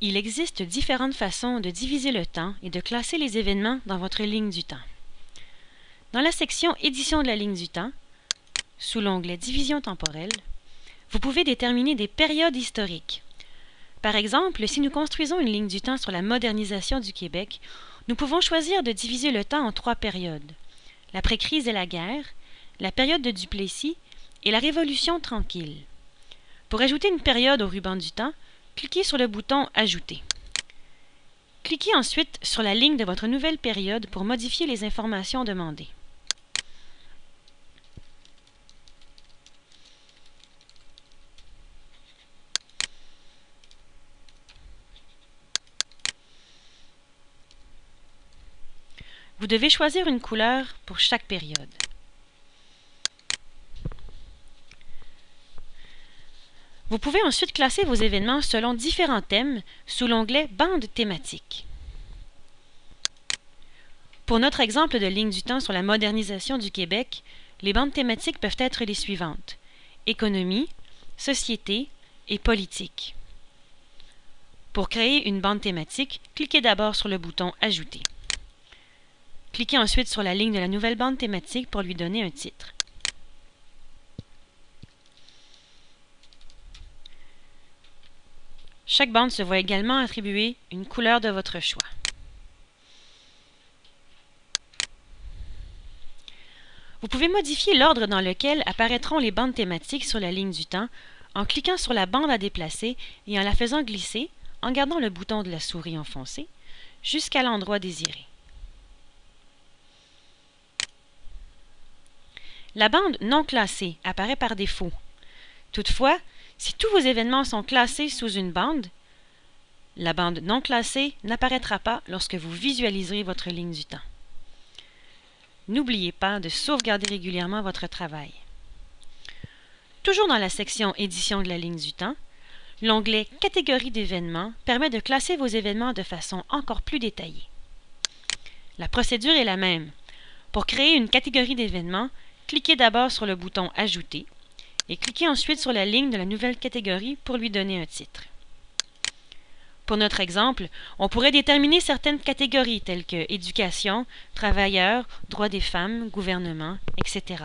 Il existe différentes façons de diviser le temps et de classer les événements dans votre ligne du temps. Dans la section Édition de la ligne du temps, sous l'onglet Division temporelle, vous pouvez déterminer des périodes historiques. Par exemple, si nous construisons une ligne du temps sur la modernisation du Québec, nous pouvons choisir de diviser le temps en trois périodes. L'après-crise et la guerre, la période de Duplessis et la Révolution tranquille. Pour ajouter une période au ruban du temps, cliquez sur le bouton Ajouter. Cliquez ensuite sur la ligne de votre nouvelle période pour modifier les informations demandées. Vous devez choisir une couleur pour chaque période. Vous pouvez ensuite classer vos événements selon différents thèmes sous l'onglet Bande thématique. Pour notre exemple de ligne du temps sur la modernisation du Québec, les bandes thématiques peuvent être les suivantes économie, société et politique. Pour créer une bande thématique, cliquez d'abord sur le bouton Ajouter. Cliquez ensuite sur la ligne de la nouvelle bande thématique pour lui donner un titre. Chaque bande se voit également attribuer une couleur de votre choix. Vous pouvez modifier l'ordre dans lequel apparaîtront les bandes thématiques sur la ligne du temps en cliquant sur la bande à déplacer et en la faisant glisser, en gardant le bouton de la souris enfoncé, jusqu'à l'endroit désiré. La bande non classée apparaît par défaut. Toutefois, si tous vos événements sont classés sous une bande, la bande non classée n'apparaîtra pas lorsque vous visualiserez votre ligne du temps. N'oubliez pas de sauvegarder régulièrement votre travail. Toujours dans la section Édition de la ligne du temps, l'onglet Catégorie d'événements permet de classer vos événements de façon encore plus détaillée. La procédure est la même. Pour créer une catégorie d'événements, cliquez d'abord sur le bouton Ajouter et cliquez ensuite sur la ligne de la nouvelle catégorie pour lui donner un titre. Pour notre exemple, on pourrait déterminer certaines catégories telles que éducation, travailleurs, droits des femmes, gouvernement, etc.,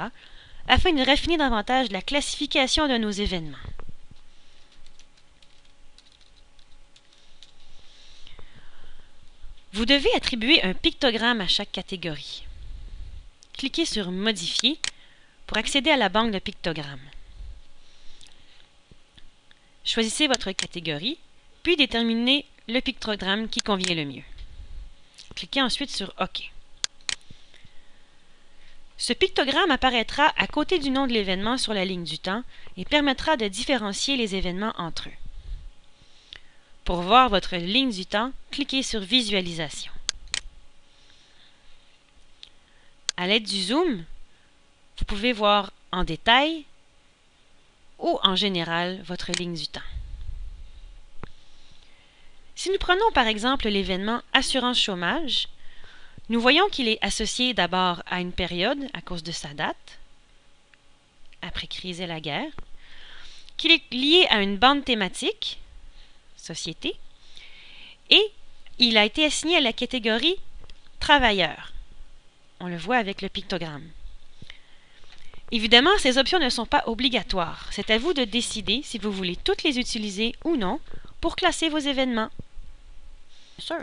afin de raffiner davantage la classification de nos événements. Vous devez attribuer un pictogramme à chaque catégorie. Cliquez sur Modifier pour accéder à la banque de pictogrammes. Choisissez votre catégorie, puis déterminez le pictogramme qui convient le mieux. Cliquez ensuite sur OK. Ce pictogramme apparaîtra à côté du nom de l'événement sur la ligne du temps et permettra de différencier les événements entre eux. Pour voir votre ligne du temps, cliquez sur Visualisation. À l'aide du zoom, vous pouvez voir en détail ou en général votre ligne du temps. Si nous prenons par exemple l'événement assurance chômage, nous voyons qu'il est associé d'abord à une période à cause de sa date, après crise et la guerre, qu'il est lié à une bande thématique, société, et il a été assigné à la catégorie travailleurs. On le voit avec le pictogramme. Évidemment, ces options ne sont pas obligatoires. C'est à vous de décider si vous voulez toutes les utiliser ou non pour classer vos événements. Sure.